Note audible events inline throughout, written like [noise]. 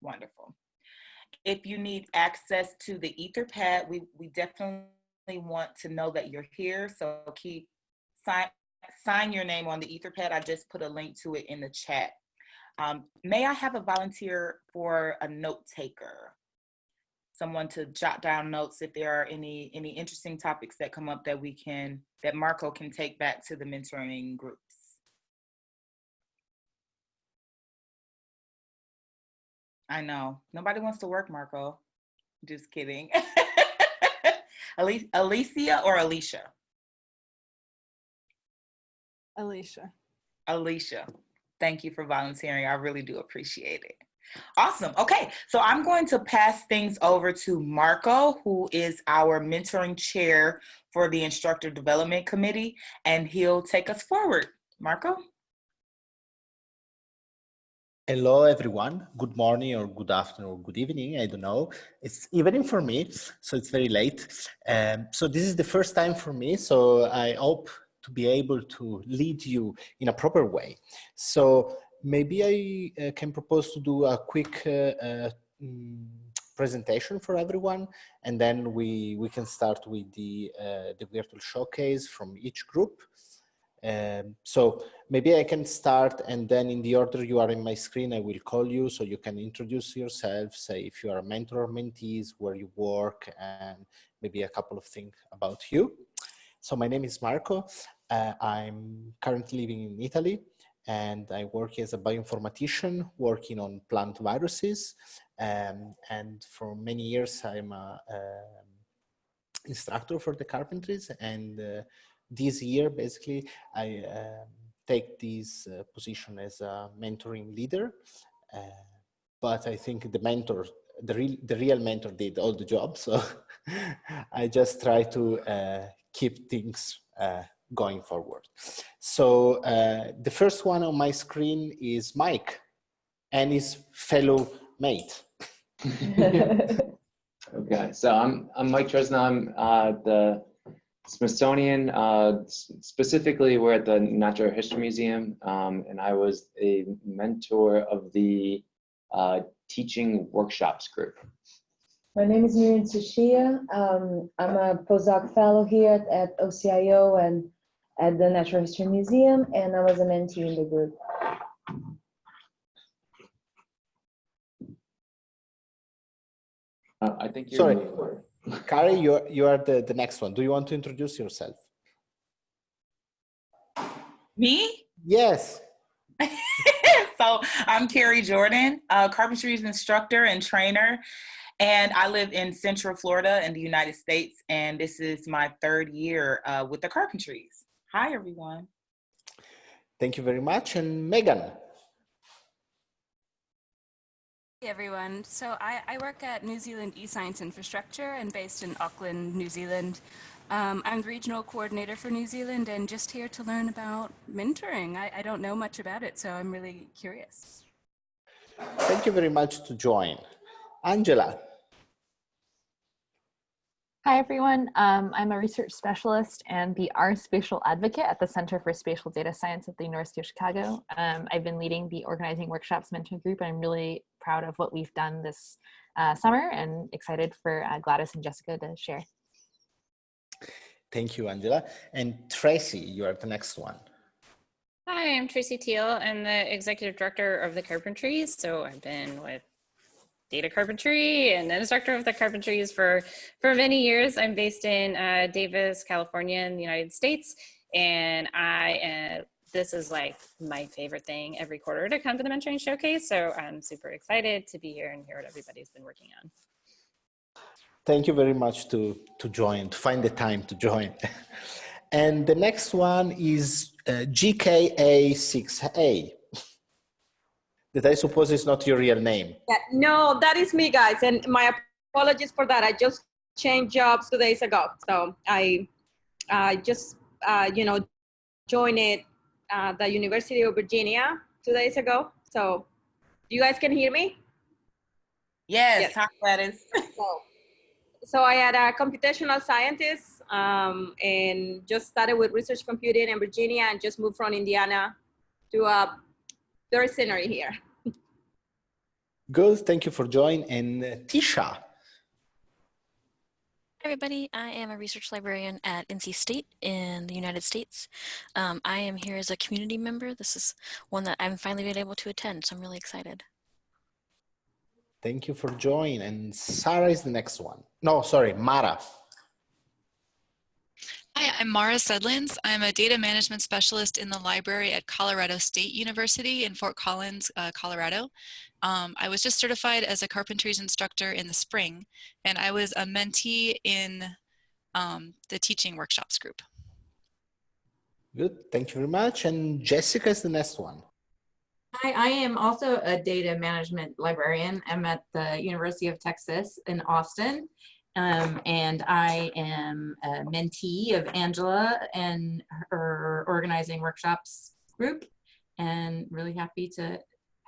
Wonderful. If you need access to the Etherpad, we, we definitely want to know that you're here. So keep sign, sign your name on the Etherpad. I just put a link to it in the chat. Um, may I have a volunteer for a note taker? Someone to jot down notes if there are any any interesting topics that come up that we can that Marco can take back to the mentoring groups. I know nobody wants to work, Marco. Just kidding. [laughs] Alicia or Alicia? Alicia. Alicia. Thank you for volunteering. I really do appreciate it. Awesome. Okay, so I'm going to pass things over to Marco, who is our mentoring chair for the Instructor Development Committee, and he'll take us forward. Marco? Hello, everyone. Good morning or good afternoon or good evening. I don't know. It's evening for me, so it's very late. Um, so this is the first time for me, so I hope to be able to lead you in a proper way. So maybe I uh, can propose to do a quick uh, uh, mm, presentation for everyone, and then we, we can start with the, uh, the virtual showcase from each group. Um, so maybe I can start and then in the order you are in my screen, I will call you so you can introduce yourself, say if you are a mentor or mentees, where you work, and maybe a couple of things about you. So my name is Marco. Uh, I'm currently living in Italy and I work as a bioinformatician working on plant viruses. Um, and for many years, I'm a, um, instructor for the carpentries. And uh, this year, basically, I um, take this uh, position as a mentoring leader. Uh, but I think the mentor, the real, the real mentor did all the job. So [laughs] I just try to uh, keep things uh, going forward. So uh, the first one on my screen is Mike and his fellow mate. [laughs] okay, so I'm, I'm Mike Trizna. I'm uh, the Smithsonian, uh, specifically we're at the Natural History Museum, um, and I was a mentor of the uh, teaching workshops group. My name is Miriam Tsuchiya. Um, I'm a postdoc fellow here at, at, OCIO and at the Natural History Museum, and I was a mentee in the group. Uh, I think you're Sorry, Kari, you you are the, the next one. Do you want to introduce yourself? Me? Yes. [laughs] so I'm Kari Jordan, a carpentry instructor and trainer and I live in Central Florida in the United States, and this is my third year uh, with the Carpentries. Hi, everyone. Thank you very much. And Megan. Hey everyone. So I, I work at New Zealand eScience Infrastructure and based in Auckland, New Zealand. Um, I'm the regional coordinator for New Zealand and just here to learn about mentoring. I, I don't know much about it, so I'm really curious. Thank you very much to join. Angela. Hi, everyone. Um, I'm a research specialist and the R Spatial Advocate at the Center for Spatial Data Science at the University of Chicago. Um, I've been leading the Organizing Workshops mentoring group, and I'm really proud of what we've done this uh, summer and excited for uh, Gladys and Jessica to share. Thank you, Angela. And Tracy, you are the next one. Hi, I'm Tracy Teal. I'm the executive director of the Carpentries. So I've been with data carpentry and instructor of the carpentries for, for many years. I'm based in uh, Davis, California in the United States. And I, uh, this is like my favorite thing every quarter to come to the mentoring showcase. So I'm super excited to be here and hear what everybody's been working on. Thank you very much to, to join, to find the time to join. [laughs] and the next one is uh, GKA6A that I suppose is not your real name. Yeah, no, that is me, guys, and my apologies for that. I just changed jobs two days ago, so I, I just uh, you know joined it uh, the University of Virginia two days ago. So, you guys can hear me? Yes, yes. hi Gladys. [laughs] so, so I had a computational scientist um, and just started with research computing in Virginia and just moved from Indiana to a very scenery here. Good. Thank you for joining. And uh, Tisha. Hi, everybody. I am a research librarian at NC State in the United States. Um, I am here as a community member. This is one that I'm finally been able to attend, so I'm really excited. Thank you for joining. And Sarah is the next one. No, sorry, Mara. Hi, I'm Mara Sedlins. I'm a data management specialist in the library at Colorado State University in Fort Collins, uh, Colorado. Um, I was just certified as a carpentries instructor in the spring, and I was a mentee in um, the teaching workshops group. Good. Thank you very much. And Jessica is the next one. Hi, I am also a data management librarian. I'm at the University of Texas in Austin. Um, and I am a mentee of Angela and her organizing workshops group and really happy to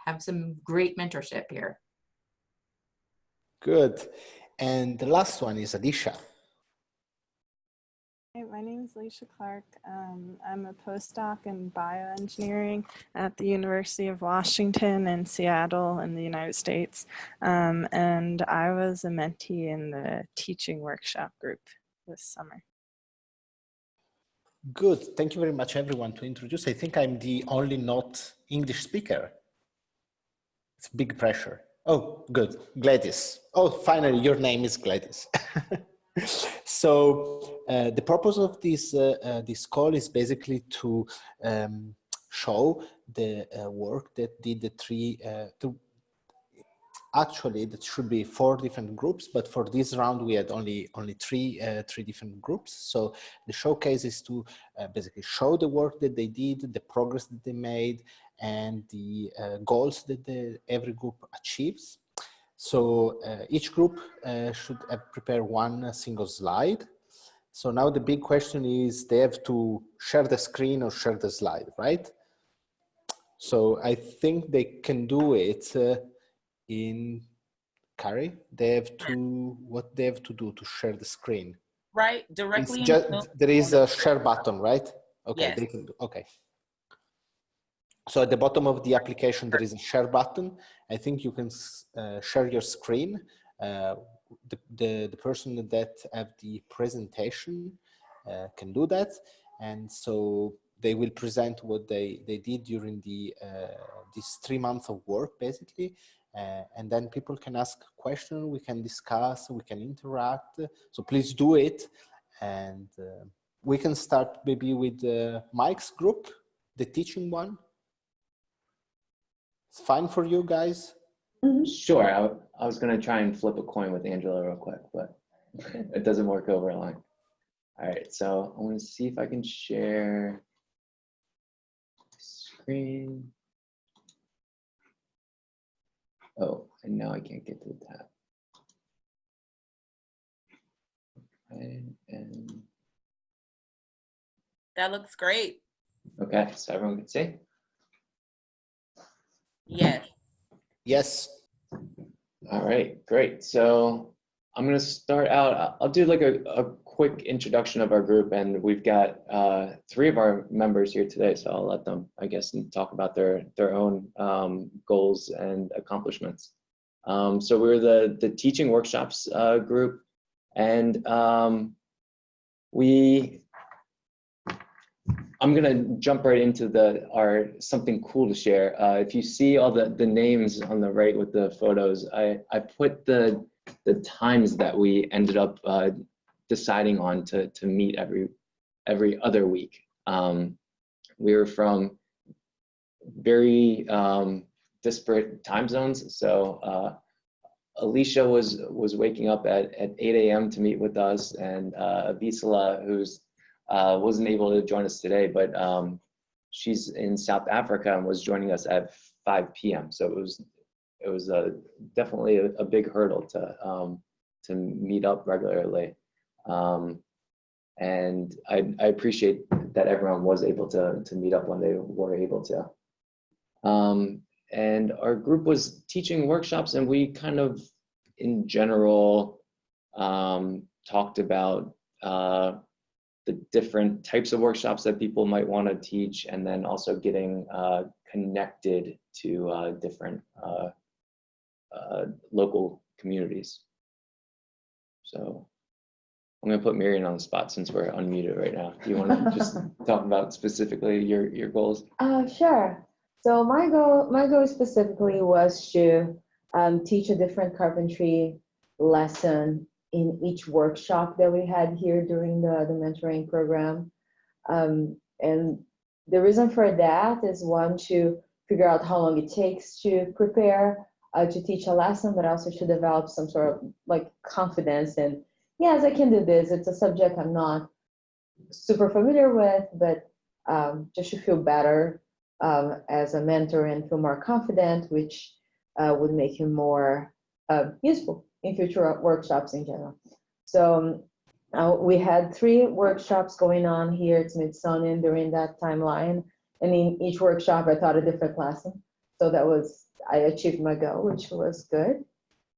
have some great mentorship here. Good. And the last one is Adisha. Hey, my name is Leisha Clark. Um, I'm a postdoc in bioengineering at the University of Washington in Seattle in the United States. Um, and I was a mentee in the teaching workshop group this summer. Good. Thank you very much, everyone, to introduce. I think I'm the only not English speaker. It's big pressure. Oh, good. Gladys. Oh, finally, your name is Gladys. [laughs] so uh, the purpose of this uh, uh, this call is basically to um, show the uh, work that did the three uh, to actually that should be four different groups but for this round we had only only three uh, three different groups. So the showcase is to basically show the work that they did the progress that they made and the goals that the, every group achieves so uh, each group uh, should prepare one single slide. So now the big question is they have to share the screen or share the slide, right? So I think they can do it uh, in Kari. They have to, what they have to do to share the screen? Right, directly. Just, there is a share button, right? Okay, yes. they can do, okay. So at the bottom of the application, there is a share button. I think you can uh, share your screen. Uh, the, the, the, person that have the presentation uh, can do that. And so they will present what they, they did during the these three months of work, basically. and then people can ask questions, we can discuss, we can interact. So please do it. And we can start maybe with Mike's group, the teaching one. It's fine for you guys? Mm-hmm. Sure. I, I was going to try and flip a coin with Angela real quick, but it doesn't work over a line. All right, so I want to see if I can share screen. Oh, and now I can't get to the tab. And, and That looks great. okay, so everyone can see. Yes. Yes. All right, great. So I'm going to start out. I'll do like a, a quick introduction of our group, and we've got uh, three of our members here today. So I'll let them, I guess, talk about their their own um, goals and accomplishments. Um, so we're the the teaching workshops uh, group, and um, we I'm gonna jump right into the our something cool to share. Uh, if you see all the the names on the right with the photos, I I put the the times that we ended up uh, deciding on to to meet every every other week. Um, we were from very um, disparate time zones, so. Uh, Alicia was was waking up at, at 8 a.m. to meet with us, and uh, Visala, who's uh, wasn't able to join us today, but um, she's in South Africa and was joining us at 5 p.m. So it was it was a, definitely a, a big hurdle to um, to meet up regularly. Um, and I, I appreciate that everyone was able to, to meet up when they were able to. Um, and our group was teaching workshops and we kind of, in general, um, talked about uh, the different types of workshops that people might want to teach and then also getting uh, connected to uh, different uh, local communities. So I'm gonna put Miriam on the spot since we're unmuted right now. Do you want to [laughs] just talk about specifically your, your goals? Uh, sure. So my goal, my goal specifically was to um, teach a different carpentry lesson in each workshop that we had here during the, the mentoring program. Um, and the reason for that is one, to figure out how long it takes to prepare uh, to teach a lesson, but also to develop some sort of like confidence and yes, I can do this. It's a subject I'm not super familiar with, but um, just to feel better um, as a mentor and feel more confident, which uh, would make you more uh, useful in future workshops in general. So um, uh, we had three workshops going on here at Smithsonian during that timeline. And in each workshop, I taught a different lesson. So that was, I achieved my goal, which was good.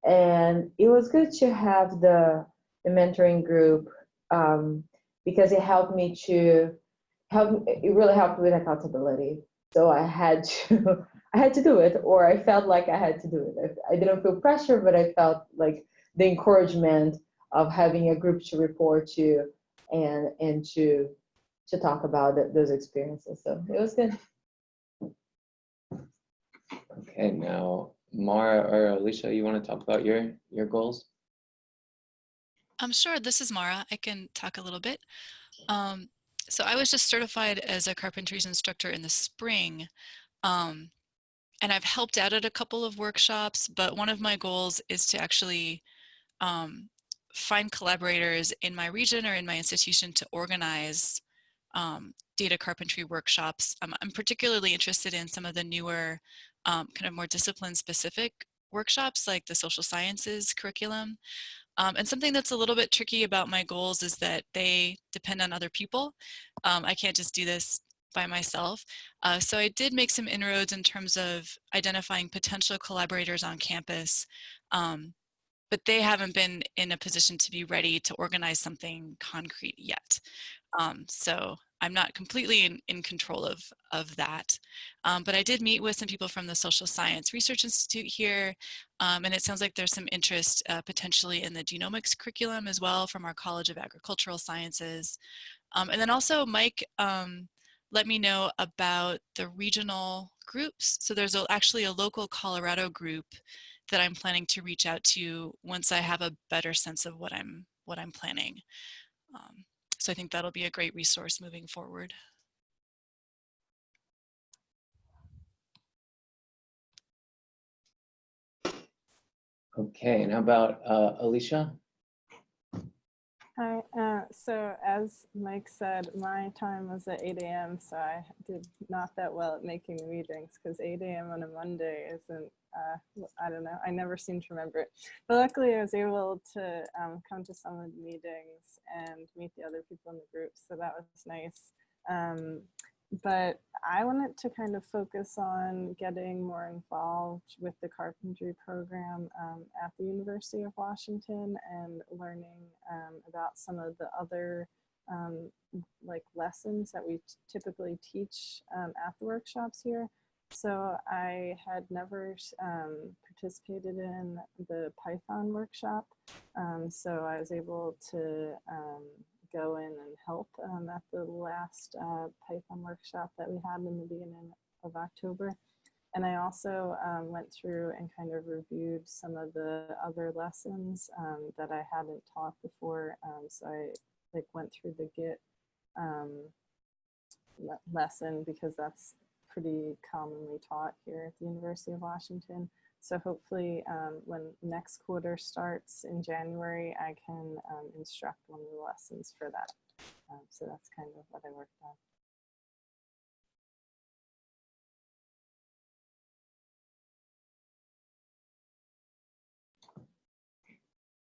And it was good to have the the mentoring group um, because it helped me to help. It really helped with accountability. So I had [laughs] to I had to do it, or I felt like I had to do it. I didn't feel pressure, but I felt like the encouragement of having a group to report to and and to to talk about those experiences. So it was good. Okay, now Mara or Alicia, you want to talk about your your goals? I'm sure. This is Mara. I can talk a little bit. Um, so I was just certified as a carpentries instructor in the spring. Um, and I've helped out at a couple of workshops, but one of my goals is to actually um, find collaborators in my region or in my institution to organize um, data carpentry workshops. I'm, particularly interested in some of the newer um, kind of more discipline specific workshops like the social sciences curriculum. Um, and something that's a little bit tricky about my goals is that they depend on other people. Um, I can't just do this by myself. Uh, so I did make some inroads in terms of identifying potential collaborators on campus, um, but they haven't been in a position to be ready to organize something concrete yet. Um, so I'm not completely in, in control of, of that. Um, but I did meet with some people from the Social Science Research Institute here, um, and it sounds like there's some interest uh, potentially in the genomics curriculum as well from our College of Agricultural Sciences. Um, and then also Mike um, let me know about the regional groups. So there's a, actually a local Colorado group that I'm planning to reach out to once I have a better sense of what I'm what I'm planning. Um, so I think that'll be a great resource moving forward. Okay, and how about uh, Alicia? Hi, uh, so as Mike said, my time was at 8 a.m., so I did not that well at making the meetings because 8 a.m. on a Monday isn't, uh, I don't know, I never seem to remember it. But luckily I was able to um, come to some of the meetings and meet the other people in the group, so that was nice. Um, but I wanted to kind of focus on getting more involved with the carpentry program um, at the University of Washington and learning um, about some of the other um, like lessons that we typically teach um, at the workshops here. So I had never um, participated in the Python workshop. Um, so I was able to go in and help um, at the last uh, Python workshop that we had in the beginning of October. And I also um, went through and kind of reviewed some of the other lessons um, that I hadn't taught before. Um, so I like went through the Git um, le lesson because that's pretty commonly taught here at the University of Washington. So hopefully um, when next quarter starts in January, I can um, instruct one of the lessons for that. Um, so that's kind of what I worked on.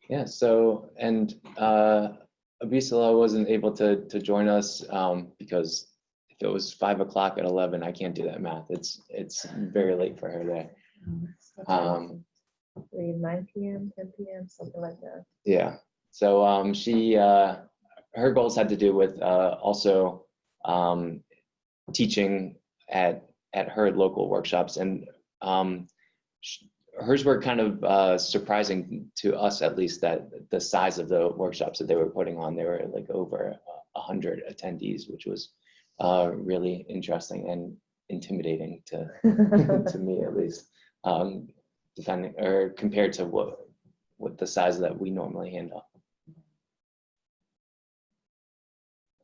Yeah, so, and uh, Abisala wasn't able to, to join us um, because if it was five o'clock at 11, I can't do that math. It's, it's very late for her there. Um, 9 p.m., 10 p.m., something like that. Yeah. So um, she, uh, her goals had to do with uh, also um, teaching at at her local workshops, and um, hers were kind of uh, surprising to us, at least, that the size of the workshops that they were putting on, they were like over a hundred attendees, which was uh, really interesting and intimidating to [laughs] to me at least, um, depending or compared to what what the size that we normally handle.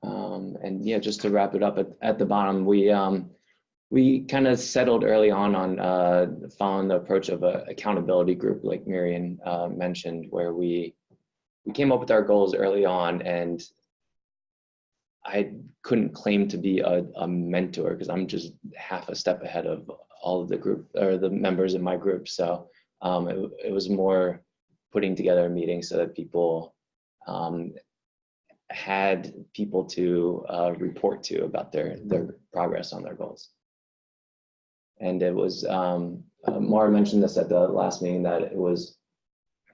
Um, and yeah, just to wrap it up at, at the bottom, we um, we kind of settled early on on uh, following the approach of an accountability group, like Marion uh, mentioned, where we we came up with our goals early on, and I couldn't claim to be a, a mentor because I'm just half a step ahead of all of the group or the members in my group. So um, it, it was more putting together a meeting so that people um, had people to uh, report to about their their progress on their goals. And it was um, uh, Mara mentioned this at the last meeting that it was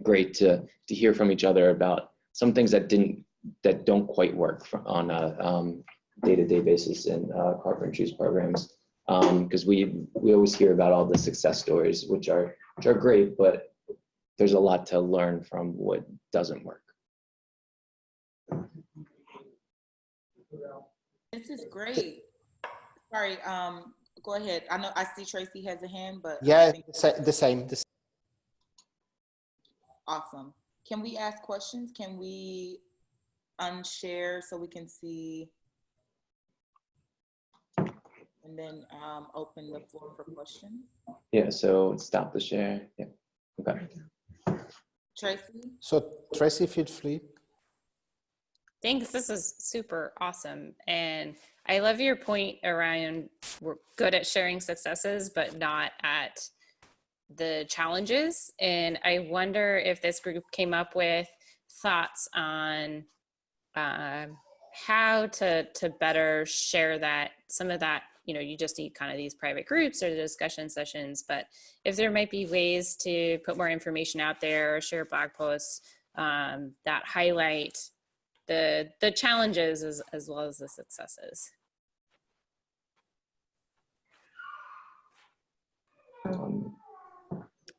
great to to hear from each other about some things that didn't that don't quite work on a um, day-to-day basis in uh, carpentry's programs because um, we we always hear about all the success stories which are which are great but there's a lot to learn from what doesn't work This is great. Sorry, um, go ahead. I know, I see Tracy has a hand, but. Yeah, the sa- the same. The Awesome. Can we ask questions? Can we unshare so we can see? And then, um, open the floor for questions? yeah so stop the share yeah okay Tracy? So Tracy, feel free. Thanks. This is super awesome. And I love your point around we're good at sharing successes, but not at the challenges. And I wonder if this group came up with thoughts on um, how to to better share that some of that you know you just need kind of these private groups or the discussion sessions but if there might be ways to put more information out there or share blog posts um, that highlight the the challenges as, as well as the successes. Um,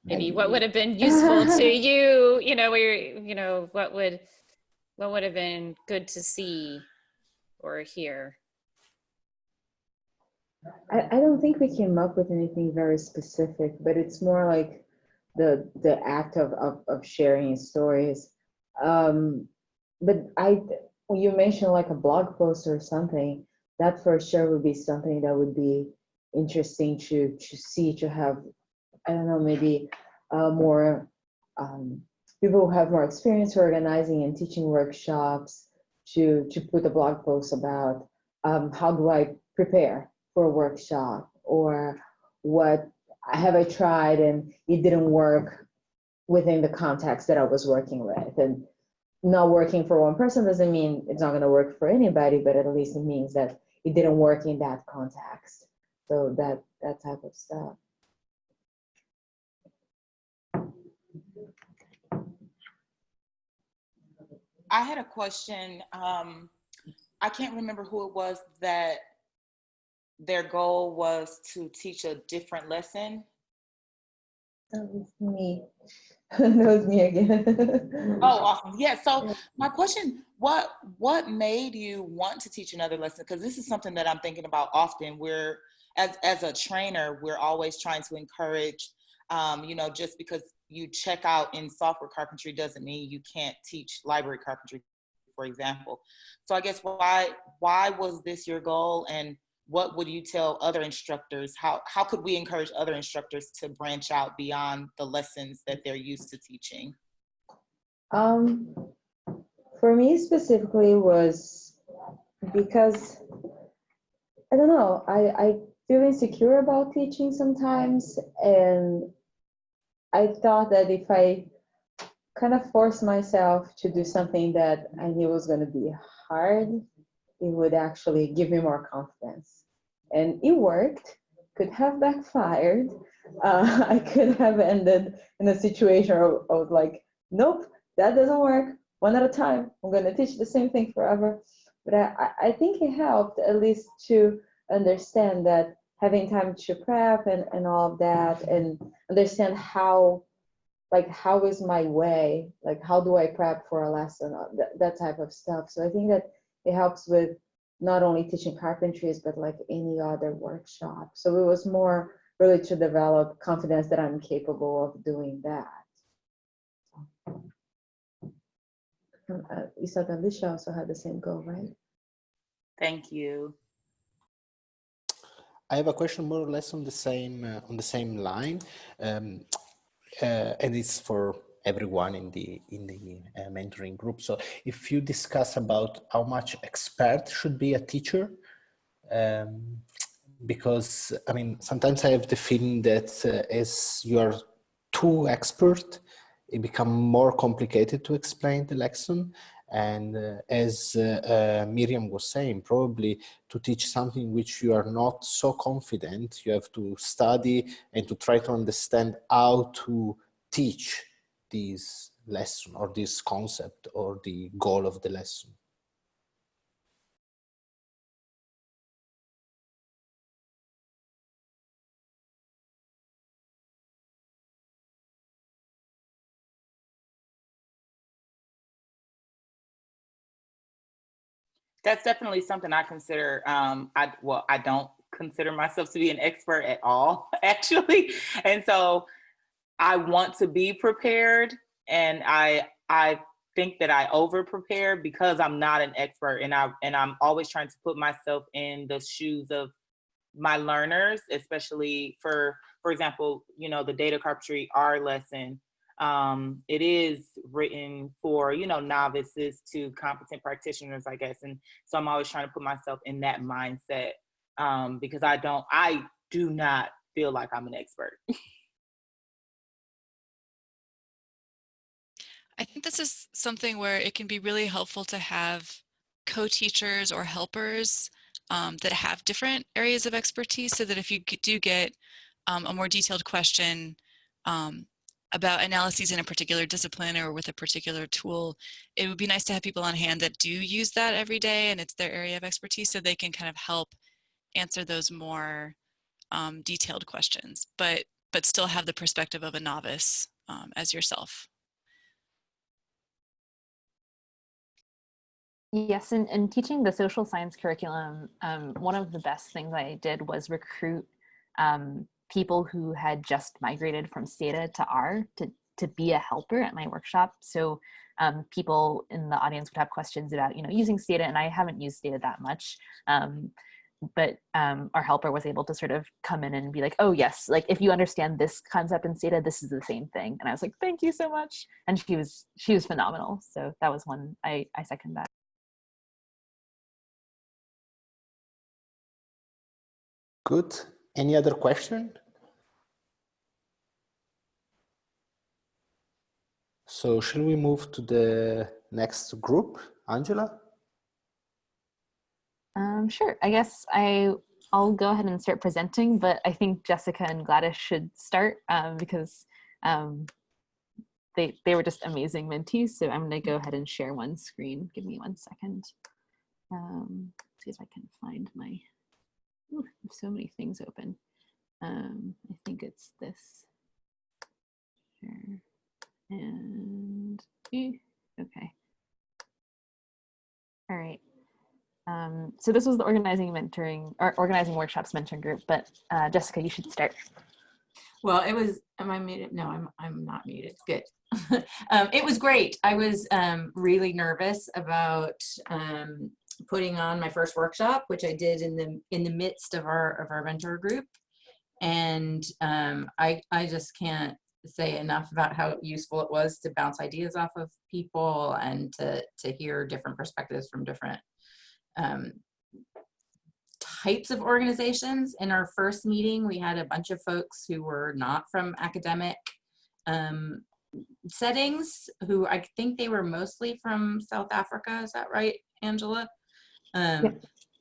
maybe. what would have been useful to [laughs] you you know where you know what would what would have been good to see or hear I, I don't think we came up with anything very specific, but it's more like the the act of of, of sharing stories. Um, but I, you mentioned like a blog post or something, that for sure would be something that would be interesting to to see to have. I don't know, maybe uh, more um, people who have more experience organizing and teaching workshops to to put a blog post about um, how do I prepare for a workshop or what have I tried and it didn't work within the context that I was working with. And not working for one person doesn't mean it's not going to work for anybody, but at least it means that it didn't work in that context. So that that type of stuff. I had a question. Um, I can't remember who it was that their goal was to teach a different lesson. That was me. [laughs] that was me again. [laughs] Oh, awesome. Yeah. So my question, what what made you want to teach another lesson? Because this is something that I'm thinking about often. We're as as a trainer, we're always trying to encourage, um, you know, just because you check out in software carpentry doesn't mean you can't teach library carpentry, for example. So I guess why why was this your goal and what would you tell other instructors? How, how could we encourage other instructors to branch out beyond the lessons that they're used to teaching? Um, for me specifically was because I don't know, I, I feel insecure about teaching sometimes and I thought that if I kind of forced myself to do something that I knew was going to be hard, it would actually give me more confidence. And it worked, could have backfired. Uh, [laughs] I could have ended in a situation of, of like, nope, that doesn't work. One at a time. I'm going to teach the same thing forever. But I, I think it helped at least to understand that having time to prep and, and all of that and understand how like how is my way like how do i prep for a lesson that, that type of stuff so i think that it helps with not only teaching carpentries but like any other workshop. So it was more really to develop confidence that i'm capable of doing that. Um, uh, you said that Alicia also had the same goal right? Thank you. I have a question more or less on the same uh, on the same line, um, uh, and it's for everyone in the in the uh, mentoring group. So, if you discuss about how much expert should be a teacher, um, because I mean sometimes I have the feeling that uh, as you are too expert, it become more complicated to explain the lesson, and uh, as uh, uh, Miriam was saying, probably to teach something which you are not so confident, you have to study and to try to understand how to teach this lesson or this concept or the goal of the lesson. that's definitely something I consider. Um, I well, I don't consider myself to be an expert at all, [laughs] actually, and so I want to be prepared, and I I think that I over prepare because I'm not an expert, and I and I'm always trying to put myself in the shoes of my learners, especially for for example, you know, the data carpentry R lesson. Um, it is written for you know novices to competent practitioners i guess and so i'm always trying to put myself in that mindset um, because i don't i do not feel like i'm an expert [laughs] I think this is something where it can be really helpful to have co-teachers or helpers um, that have different areas of expertise so that if you do get um, a more detailed question um, about analyses in a particular discipline or with a particular tool, it would be nice to have people on hand that do use that every day and it's their area of expertise so they can kind of help answer those more um, detailed questions, but, but still have the perspective of a novice um, as yourself. Yes, and, teaching the social science curriculum, um, one of the best things I did was recruit um, people who had just migrated from Stata to R to, to be a helper at my workshop. So um, people in the audience would have questions about, you know, using Stata, and I haven't used Stata that much. Um, but um, our helper was able to sort of come in and be like, oh yes, like if you understand this concept in Stata, this is the same thing. And I was like, thank you so much. And she was she was phenomenal. So that was one I, I second that. Good. Any other question? So shall we move to the next group, Angela? Um, sure. I guess I I'll go ahead and start presenting, but I think Jessica and Gladys should start um, because um, they they were just amazing mentees. So I'm going to go ahead and share one screen. Give me one second. Um, see if I can find my Ooh, so many things open. Um, I think it's this. Sure. And okay. All right. Um, so this was the organizing mentoring or organizing workshops mentoring group, but uh, Jessica, you should start. Well, it was, am I muted? No, I'm, I'm not muted. Good. [laughs] um, it was great. I was um, really nervous about um, putting on my first workshop, which I did in the in the midst of our of our mentor group, and um, I I just can't say enough about how useful it was to bounce ideas off of people and to to hear different perspectives from different um, types of organizations. In our first meeting, we had a bunch of folks who were not from academic um, settings, who I think they were mostly from South Africa. Is that right, Angela? Um, yeah.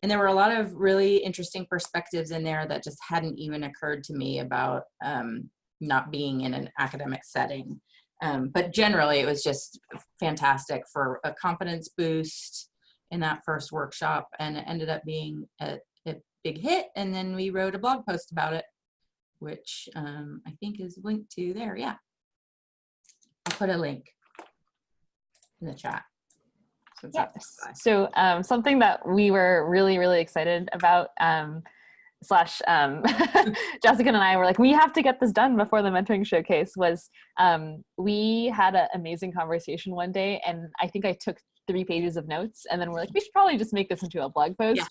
And there were a lot of really interesting perspectives in there that just hadn't even occurred to me about um, not being in an academic setting. Um, but generally, it was just fantastic for a confidence boost in that first workshop, and it ended up being a, it big hit. And then we wrote a blog post about it, which um, I think is linked to there. Yeah. I'll put a link in the chat. So Yes. So um, something that we were really, really excited about, um, slash um, [laughs] Jessica and I were like, we have to get this done before the mentoring showcase was um, we had an amazing conversation one day and I think I took three pages of notes and then we're like, we should probably just make this into a blog post. Yeah.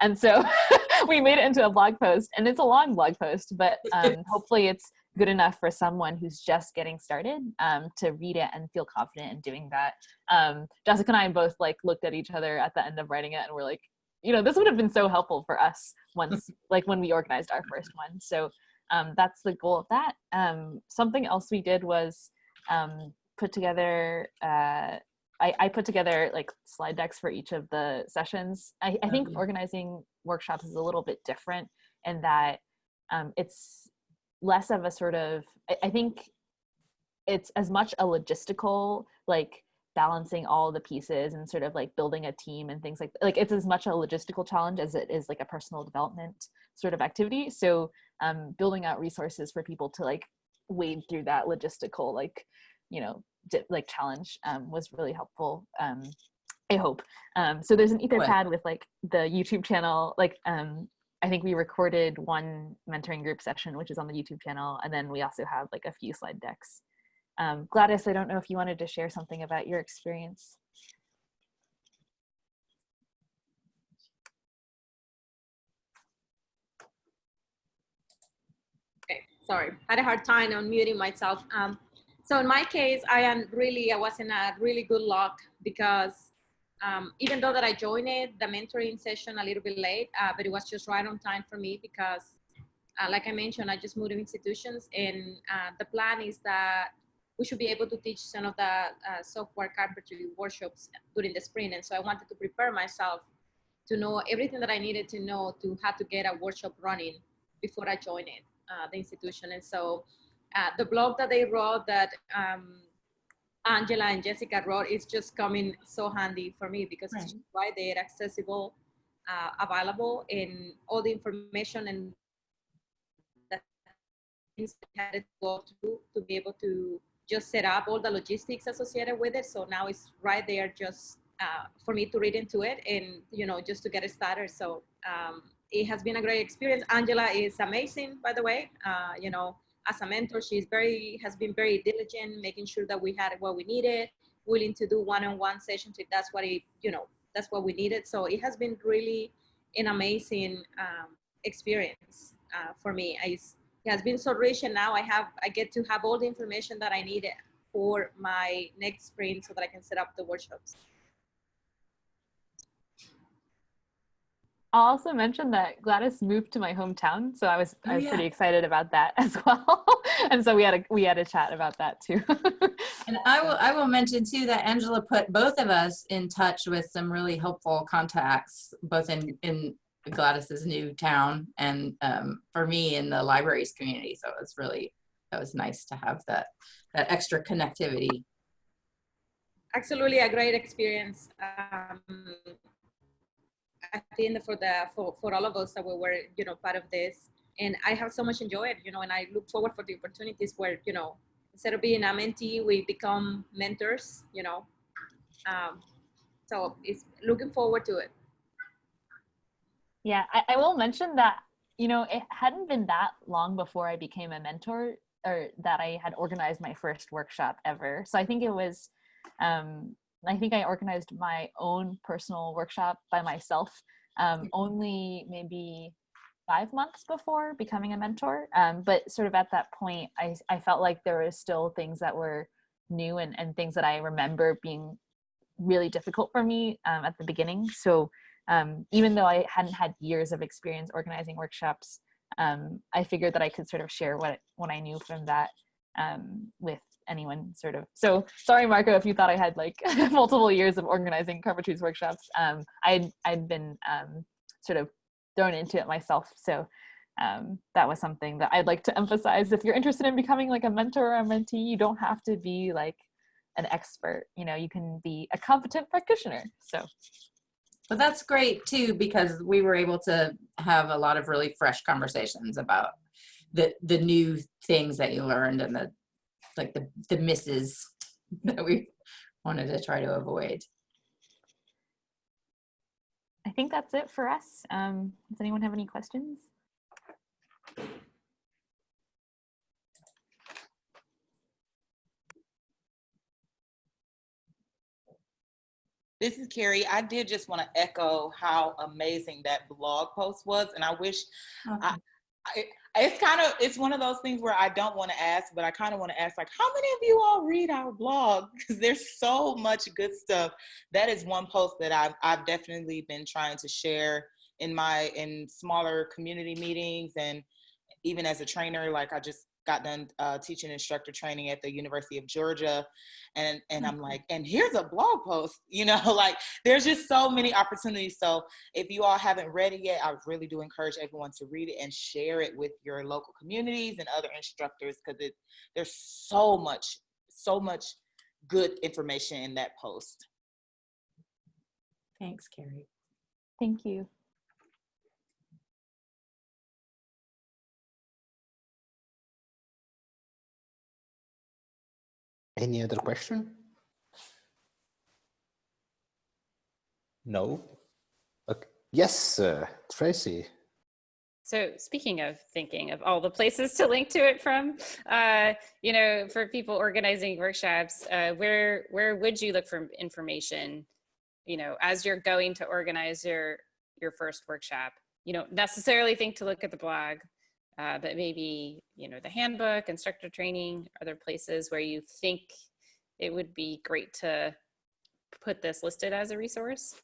And so [laughs] we made it into a blog post and it's a long blog post, but [laughs] um, hopefully it's good enough for someone who's just getting started um, to read it and feel confident in doing that. Um, Jessica and I both like looked at each other at the end of writing it and we're like, you know, this would have been so helpful for us once, [laughs] like when we organized our first one. So um, that's the goal of that. Um, something else we did was um, put together, uh, I, I put together like slide decks for each of the sessions. I, I think organizing workshops is a little bit different in that um, it's less of a sort of, I, I think it's as much a logistical, like balancing all the pieces and sort of like building a team and things like like it's as much a logistical challenge as it is like a personal development sort of activity. So um building out resources for people to like wade through that logistical like you know di- like challenge um, was really helpful um i hope. Um so there's an etherpad with like the youtube channel like um i think we recorded one mentoring group session which is on the youtube channel and then we also have like a few slide decks um, Gladys, I don't know if you wanted to share something about your experience. Okay, sorry, had a hard time unmuting myself. Um, so in my case, I am really, I was in a really good luck because um, even though that I joined it, the mentoring session a little bit late, uh, but it was just right on time for me because, uh, like I mentioned, I just moved to institutions, and uh, the plan is that we should be able to teach some of the uh, software carpentry workshops during the spring, and so I wanted to prepare myself to know everything that I needed to know to how to get a workshop running before I joined it, uh, the institution. And so uh, the blog that they wrote that um, Angela and Jessica wrote is just coming so handy for me because it's right there, accessible, uh, available, and all the information and the things I had to go through to be able to just set up all the logistics associated with it. So now it's right there just uh, for me to read into it and, you know, just to get it started. So um, it has been a great experience. Angela is amazing, by the way. Uh, you know, as a mentor, she's very has been very diligent, making sure that we had what we needed, willing to do one-on-one sessions if that's what it, you know, that's what we needed. So it has been really an amazing um, experience uh, for me. I, it has been so rich, and now I have I get to have all the information that I needed for my next sprint so that I can set up the workshops. I'll also mention that Gladys moved to my hometown, so I was Oh, I was yeah. pretty excited about that [laughs] as well. and so we had a we had a chat about that too. [laughs] And I will I will mention too that Angela put both of us in touch with some really helpful contacts, both in in Gladys's new town and um, for me in the libraries community. So it was really that was nice to have that that extra connectivity. absolutely a great experience. Um, I think for the for, for all of us that we were you know part of this, and I have so much enjoyed you know, and I look forward for the opportunities where you know instead of being a mentee, we become mentors. You know, um, so it's looking forward to it. yeah, I, I will mention that you know it hadn't been that long before I became a mentor or that I had organized my first workshop ever. So I think it was um, I think I organized my own personal workshop by myself um, only maybe five months before becoming a mentor. Um, but sort of at that point, I, I felt like there were still things that were new and, and things that I remember being really difficult for me um, at the beginning. So um, even though I hadn't had years of experience organizing workshops, um, I figured that I could sort of share what, what I knew from that um, with anyone sort of. So sorry, Marco, if you thought I had like [laughs] multiple years of organizing carpentries workshops. Um, I'd, I'd been um, sort of thrown into it myself. So um, that was something that I'd like to emphasize. If you're interested in becoming like a mentor or a mentee, you don't have to be like an expert. You know, you can be a competent practitioner. So But that's great too, because we were able to have a lot of really fresh conversations about the, the new things that you learned and the, like the, the misses [laughs] that we wanted to try to avoid. I think that's it for us. Um, does anyone have any questions? This is Kari. I did just want to echo how amazing that blog post was, and I wish I, I, it's kind of it's one of those things where I don't want to ask, but I kind of want to ask like, how many of you all read our blog? [laughs] Because there's so much good stuff. That is one post that I've I've definitely been trying to share in my in smaller community meetings and even as a trainer. Like I just got done uh, teaching instructor training at the University of Georgia. And, and I'm like, and here's a blog post, [laughs] you know, like there's just so many opportunities. So if you all haven't read it yet, I really do encourage everyone to read it and share it with your local communities and other instructors because it there's so much, so much good information in that post. Thanks, Kari. Thank you. Any other question? No? Okay. Yes, uh, Tracy. So speaking of thinking of all the places to link to it from, uh, you know, for people organizing workshops, uh, where where would you look for information, you know, as you're going to organize your your first workshop? You don't necessarily think to look at the blog, uh, but maybe, you know, the handbook, instructor training, other places where you think it would be great to put this listed as a resource?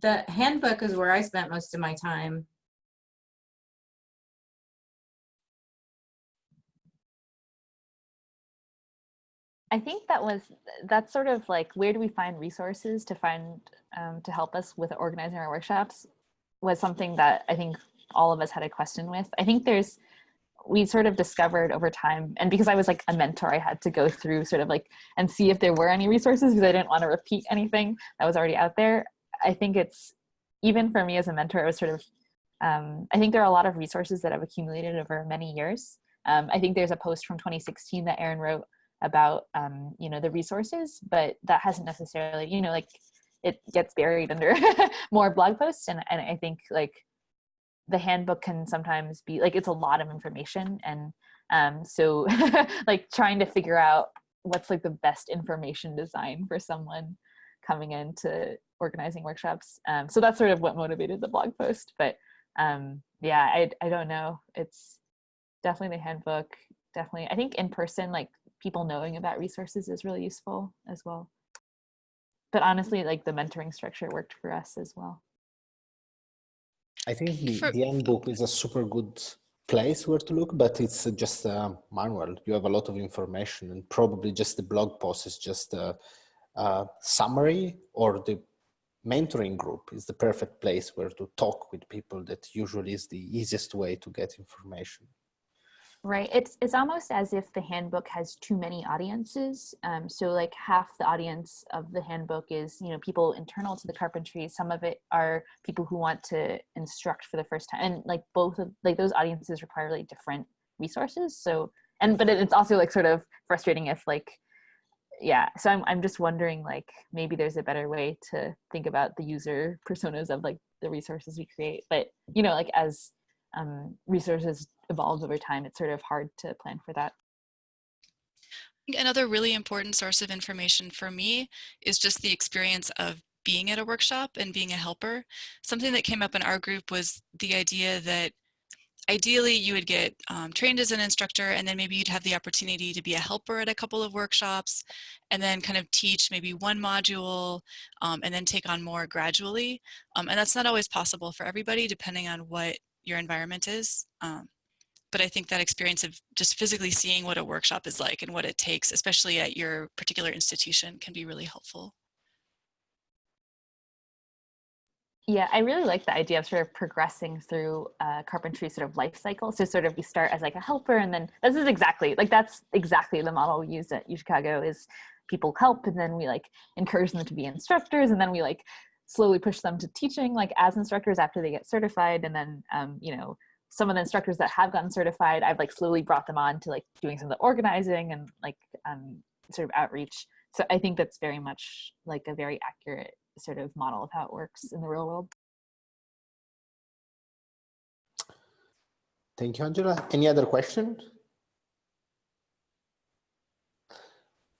The handbook is where I spent most of my time. I think that was that's sort of like where do we find resources to find um, to help us with organizing our workshops was something that I think all of us had a question with. I think there's we sort of discovered over time and because i was like a mentor i had to go through sort of like and see if there were any resources because i didn't want to repeat anything that was already out there i think it's even for me as a mentor it was sort of um, i think there are a lot of resources that have accumulated over many years um, i think there's a post from 2016 that erin wrote about um, you know the resources but that hasn't necessarily you know like it gets buried under [laughs] more blog posts and, and i think like the handbook can sometimes be like it's a lot of information and um, so [laughs] like trying to figure out what's like the best information design for someone coming into organizing workshops. Um, so that's sort of what motivated the blog post but um, yeah I, I don't know. It's definitely the handbook. Definitely i think in person like people knowing about resources is really useful as well. But honestly like the mentoring structure worked for us as well I think the, the handbook is a super good place where to look, but it's just a manual. You have a lot of information and probably just the blog post is just a, a summary or the mentoring group is the perfect place where to talk with people that usually is the easiest way to get information. Right. It's it's almost as if the handbook has too many audiences. Um, so like half the audience of the handbook is you know people internal to the carpentry. Some of it are people who want to instruct for the first time, and like both of like those audiences require like different resources. So and but it's also like sort of frustrating if like yeah. So I'm I'm just wondering like maybe there's a better way to think about the user personas of like the resources we create. But you know like as um, resources evolves over time, it's sort of hard to plan for that. Another really important source of information for me is just the experience of being at a workshop and being a helper. Something that came up in our group was the idea that ideally you would get um, trained as an instructor and then maybe you'd have the opportunity to be a helper at a couple of workshops and then kind of teach maybe one module um, and then take on more gradually. Um, and that's not always possible for everybody depending on what your environment is. But I think that experience of just physically seeing what a workshop is like and what it takes, especially at your particular institution, can be really helpful. Yeah, I really like the idea of sort of progressing through uh, carpentry sort of life cycle. So sort of we start as like a helper and then this is exactly, like that's exactly the model we use at UChicago is people help and then we like encourage them to be instructors and then we like slowly push them to teaching like as instructors after they get certified and then um, you know some of the instructors that have gotten certified i've like slowly brought them on to like doing some of the organizing and like um, sort of outreach so i think that's very much like a very accurate sort of model of how it works in the real world Thank you, Angela. Any other questions?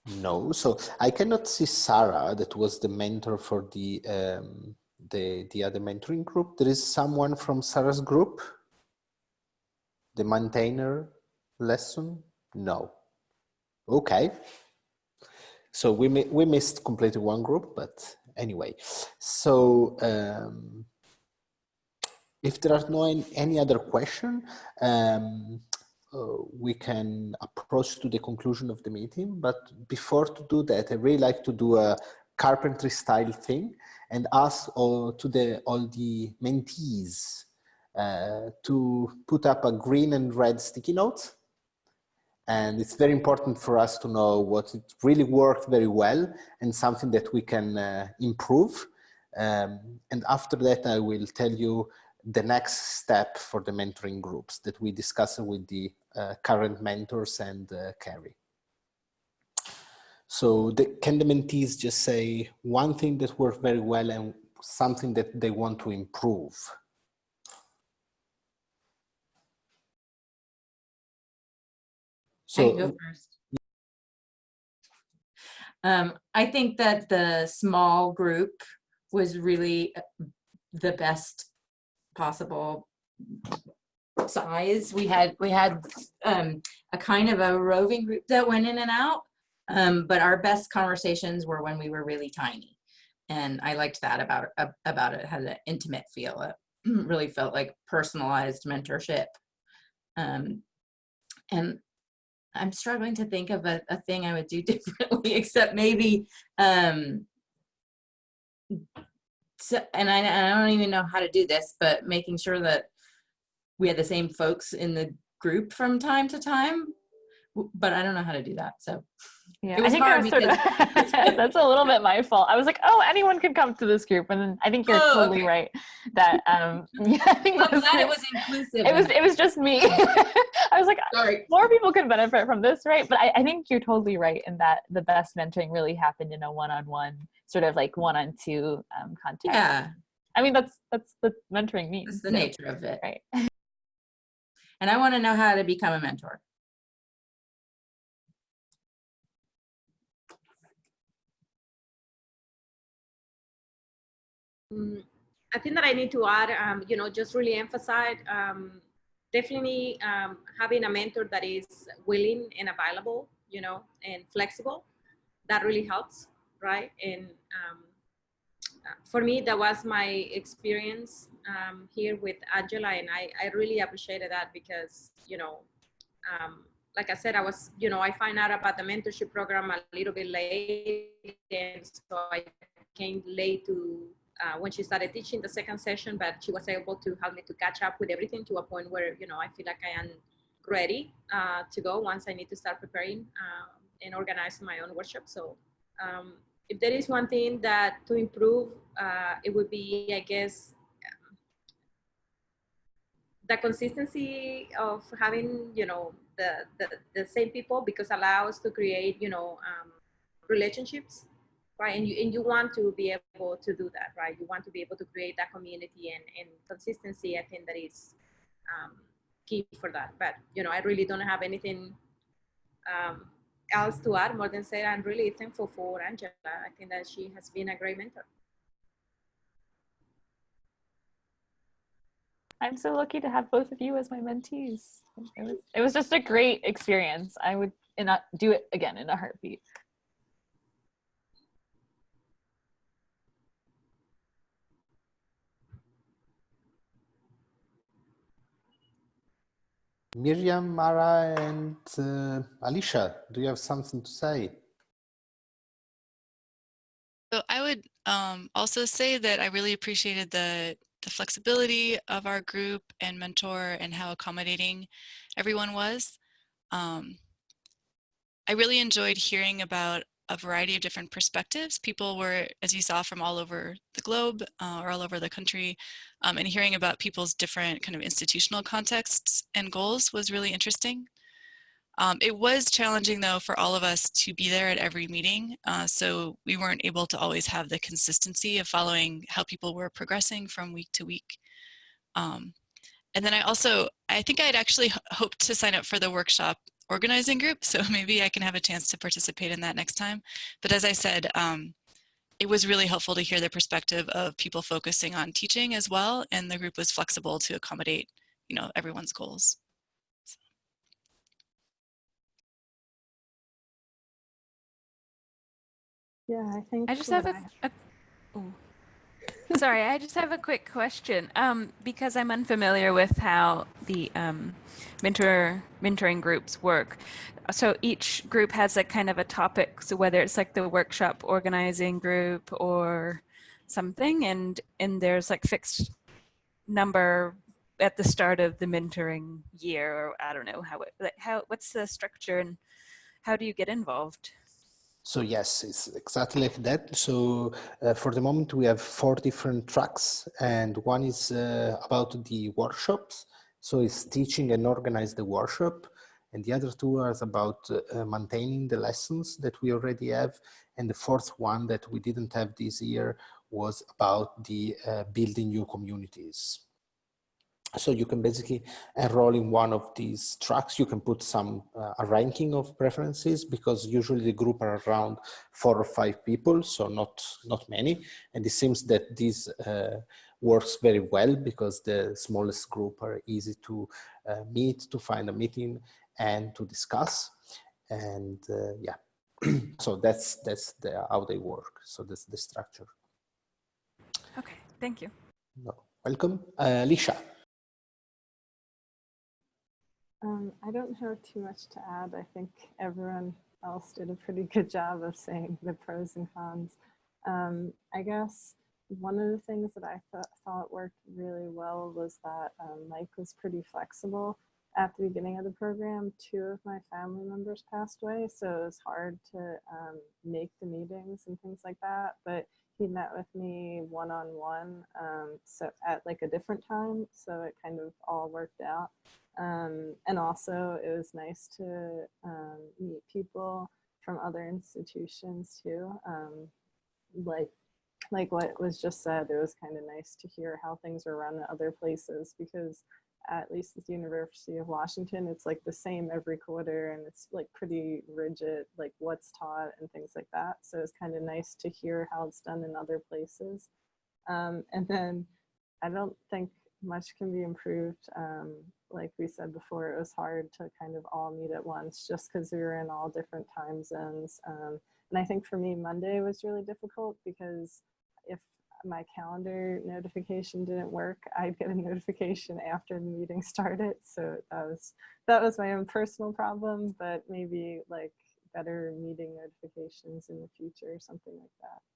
No, so I cannot see Sarah, that was the mentor for the um, the the other mentoring group. There is someone from Sarah's group, the maintainer lesson. No. Okay. So we we missed completely one group, but anyway. So um, if there are no any, other question, um, uh, we can approach to the conclusion of the meeting. But before to do that, I really like to do a carpentry style thing and ask all to the all the mentees to put up a green and red sticky note. And it's very important for us to know what it really worked very well and something that we can uh, improve. Um, and after that, I will tell you the next step for the mentoring groups that we discuss with the uh, current mentors and uh, Kari. So the, can the mentees just say one thing that worked very well and something that they want to improve? So, I go first. Um, I think that the small group was really uh, the best possible size. We had we had um, a kind of a roving group that went in and out, um, but our best conversations were when we were really tiny, and I liked that about about it. it had an intimate feel. It [clears throat] really felt like personalized mentorship, um, and I'm struggling to think of a, a thing I would do [laughs] differently, except maybe um, so, and I, I don't even know how to do this, but making sure that we had the same folks in the group from time to time, but I don't know how to do that. So yeah, I think that's, sort of, [laughs] [laughs] that's a little bit my fault. I was like, oh, anyone could come to this group, and then I think you're oh, totally okay. right that um, [laughs] yeah, I think I'm glad it was inclusive. It was it was just me. I was like, Sorry. more people could benefit from this, right? But I, I think you're totally right in that the best mentoring really happened in a one-on-one sort of like one-on-two um, context. Yeah. I mean, that's that's the mentoring means. That's the so, nature of it. Right. And I want to know how to become a mentor. Mm, I think that I need to add, um, you know, just really emphasize um, definitely um, having a mentor that is willing and available, you know, and flexible. That really helps, right? And um, for me, that was my experience um, here with Angela, and I, I really appreciated that because, you know, like I said, I was, you know, I find out about the mentorship program a little bit late, and so I came late to uh, when she started teaching the second session, but she was able to help me to catch up with everything to a point where, you know, I feel like I am ready uh, to go once I need to start preparing uh, and organizing my own workshop. So um, if there is one thing that to improve, uh, it would be, I guess, the consistency of having, you know, the, the, the same people because allows to create, you know, um, relationships right? And you, and you want to be able to do that, right? You want to be able to create that community and, and consistency. I think that is um, key for that. But, you know, I really don't have anything um, else to add more than say I'm really thankful for Angela. I think that she has been a great mentor. I'm so lucky to have both of you as my mentees. It was, it was just a great experience. I would not do it again in a heartbeat. Miriam, Mara, and uh, Alicia, do you have something to say? So I would um, also say that I really appreciated the, the flexibility of our group and mentor and how accommodating everyone was. Um, I really enjoyed hearing about a variety of different perspectives. People were, as you saw, from all over the globe uh, or all over the country, um, and hearing about people's different kind of institutional contexts and goals was really interesting. Um, it was challenging though for all of us to be there at every meeting, uh, so we weren't able to always have the consistency of following how people were progressing from week to week. Um, and then I also, I think I'd actually hoped to sign up for the workshop organizing group, so [laughs] maybe I can have a chance to participate in that next time. But as I said, um, it was really helpful to hear the perspective of people focusing on teaching as well, and the group was flexible to accommodate, you know, everyone's goals. Yeah, I think. I just have a, I- a ooh. Sorry, I just have a quick question. Um, because I'm unfamiliar with how the um, mentor mentoring groups work. So each group has a kind of a topic. So whether it's like the workshop organizing group or something, and and there's like fixed number at the start of the mentoring year, or I don't know how it like how what's the structure and how do you get involved? So yes, it's exactly like that. So uh, for the moment, we have four different tracks, and one is uh, about the workshops. So it's teaching and organize the workshop, and the other two are about uh, maintaining the lessons that we already have, and the fourth one that we didn't have this year was about the uh, building new communities. So you can basically enroll in one of these tracks. You can put some uh, a ranking of preferences because usually the group are around four or five people, so not not many. And it seems that this uh, works very well because the smallest group are easy to uh, meet, to find a meeting, and to discuss. And uh, yeah, [clears throat] so that's that's the, how they work. So that's the structure. Okay, thank you. No, welcome, uh, Lisha. Um, I don't have too much to add. I think everyone else did a pretty good job of saying the pros and cons. Um, I guess one of the things that I th thought worked really well was that um, Mike was pretty flexible. At the beginning of the program, two of my family members passed away, so it was hard to um, make the meetings and things like that. But he met with me one on one, so at like a different time, so it kind of all worked out. Um, and also, it was nice to um, meet people from other institutions too. Um, like, like what was just said, it was kind of nice to hear how things are run at other places because at least at the University of Washington, it's like the same every quarter and it's like pretty rigid, like what's taught and things like that. So it's kind of nice to hear how it's done in other places. Um, and then I don't think much can be improved. Um, like we said before, it was hard to kind of all meet at once just because we were in all different time zones. Um, and I think for me, Monday was really difficult because if my calendar notification didn't work, I'd get a [laughs] notification after the meeting started. So that was that was my own personal problem, but maybe like better meeting notifications in the future or something like that.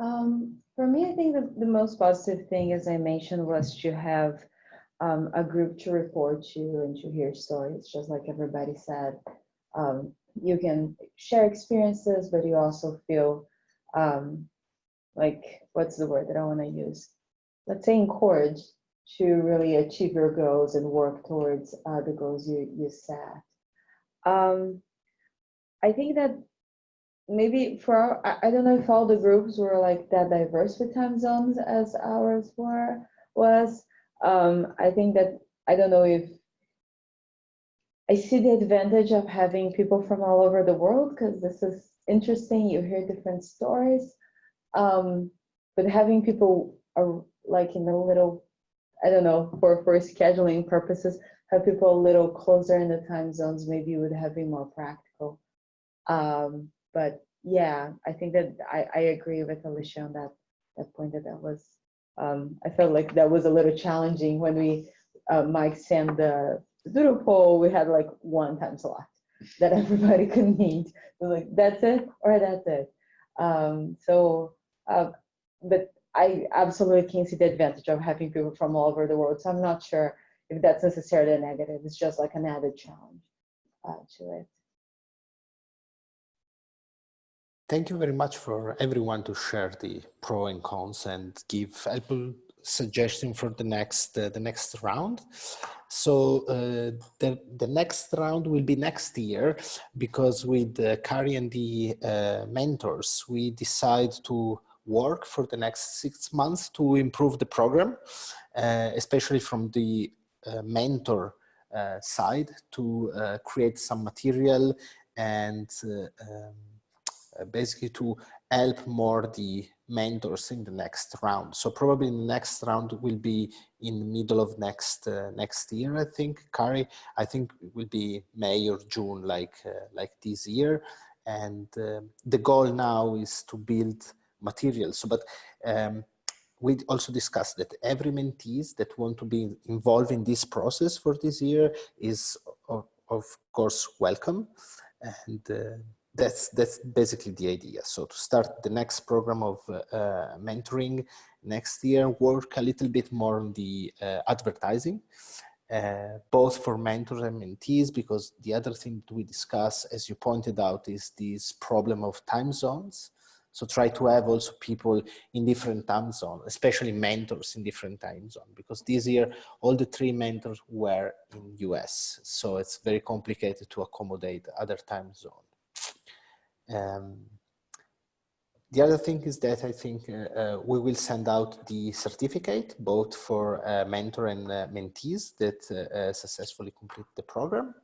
Um, for me, I think the, the most positive thing, as I mentioned, was to have um, a group to report to and to hear stories, just like everybody said. Um, you can share experiences, but you also feel um, like, what's the word that I want to use? Let's say encouraged to really achieve your goals and work towards uh, the goals you, you set. Um, I think that maybe for our, I, don't know if all the groups were like that diverse with time zones as ours were was. Um, I think that I don't know if I see the advantage of having people from all over the world because this is interesting. You hear different stories, um, but having people are like in a little, I don't know, for for scheduling purposes, have people a little closer in the time zones maybe would have been more practical. Um, but yeah, I think that I, I agree with Alicia on that that point that that was um, I felt like that was a little challenging when we uh, Mike sent the doodle poll. We had like one time slot [laughs] that everybody could meet. So like that's it or that's it. Um, so, uh, but I absolutely can see the advantage of having people from all over the world. So I'm not sure if that's necessarily a negative. It's just like an added challenge. uh, to it. Thank you very much for everyone to share the pro and cons and give helpful suggestion for the next uh, the next round. So uh, the the next round will be next year because with uh, Kari and the uh, mentors we decide to work for the next six months to improve the program, uh, especially from the uh, mentor uh, side to create some material and um, basically to help more the mentors in the next round. So probably the next round will be in the middle of next uh, next year, I think. Kari, I think it will be May or June, like uh, like this year. And uh, the goal now is to build materials. So, but um, we also discussed that every mentees that want to be involved in this process for this year is of, of course welcome. And uh, that's that's basically the idea. So to start the next program of uh, uh, mentoring next year, work a little bit more on the uh, advertising, uh, both for mentors and mentees, because the other thing we discuss, as you pointed out, is this problem of time zones. So try to have also people in different time zones, especially mentors in different time zones, because this year all the three mentors were in US. So it's very complicated to accommodate other time zones. Um, the other thing is that I think uh, uh, we will send out the certificate both for uh, mentor and uh, mentees that uh, uh, successfully complete the program.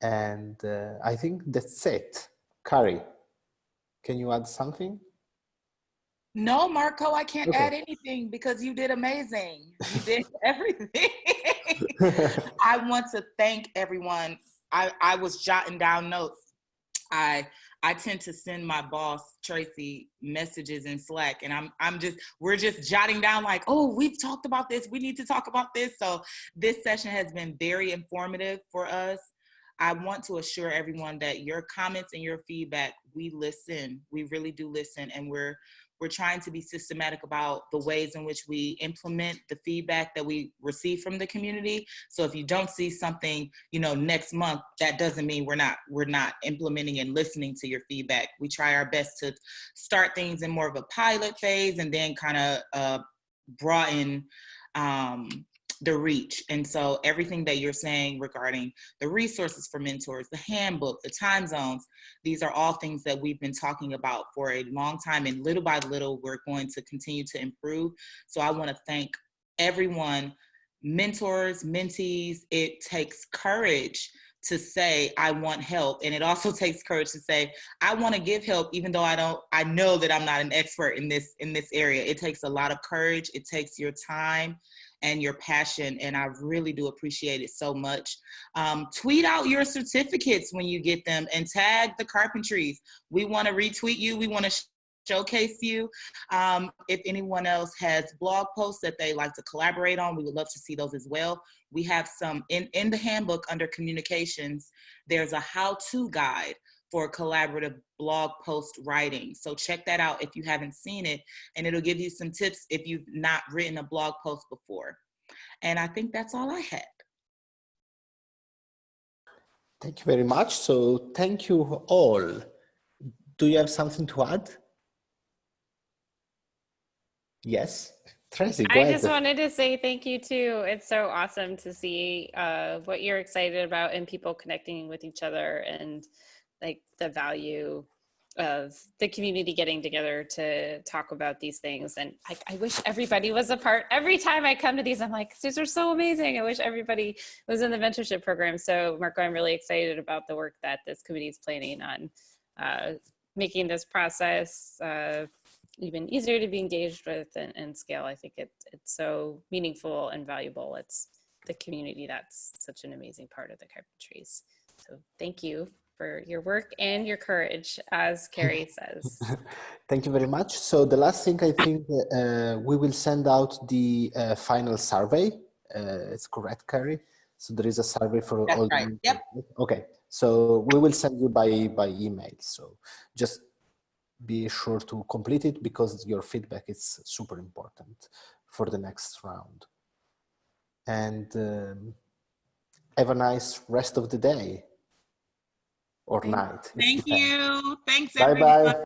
And I think that's it. Kari, can you add something? No, Marco, I can't okay. add anything because you did amazing. You did [laughs] everything. [laughs] I want to thank everyone. I, I was jotting down notes. I I tend to send my boss Tracy messages in Slack, and I'm I'm just we're just jotting down like, oh, we've talked about this. We need to talk about this. So this session has been very informative for us. I want to assure everyone that your comments and your feedback, we listen. We really do listen, and we're we're trying to be systematic about the ways in which we implement the feedback that we receive from the community. So if you don't see something, you know, next month, that doesn't mean we're not we're not implementing and listening to your feedback. We try our best to start things in more of a pilot phase and then kind of uh, broaden um, the reach. And so everything that you're saying regarding the resources for mentors, the handbook, the time zones, these are all things that we've been talking about for a long time. And little by little, we're going to continue to improve. So I wanna thank everyone, mentors, mentees, it takes courage to say I want help. And it also [laughs] takes courage to say I want to give help even though I don't I know that I'm not an expert in this in this area. It takes a lot of courage. It takes your time and your passion. And I really do appreciate it so much. Um, tweet out your certificates when you get them and tag the Carpentries. We want to retweet you. We want to showcase you. Um, if anyone else has blog posts that they like to collaborate on, we would love to see those as well. We have some in, in the handbook under communications, there's a how-to guide for collaborative blog post writing. So check that out if you haven't seen it, and it'll give you some tips if you've not written a blog post before. And I think that's all I had. Thank you very much. So thank you all. Do you have something to add? Yes. Tracy, I ahead. just wanted to say thank you too. It's so awesome to see uh, what you're excited about and people connecting with each other and like the value of the community getting together to talk about these things. And I, I, wish everybody was a part. Every time I come to these, I'm like, these are so amazing. I wish everybody was in the mentorship program. So Marco, I'm really excited about the work that this committee is planning on uh, making this process uh, even easier to be engaged with and, and scale. I think it, it's so meaningful and valuable. It's the community that's such an amazing part of the Carpentries. So thank you for your work and your courage, as Kari [laughs] says. [laughs] Thank you very much. So the last thing I think uh, we will send out the uh, final survey. Uh, it's correct, Kari. So there is a survey for That's all. Right. The, yep. Okay. So we will send you by by email. So just be sure to complete it because your feedback is super important for the next round. And um, have a nice rest of the day. Or night. Thank you. Thanks, Bye everybody. bye.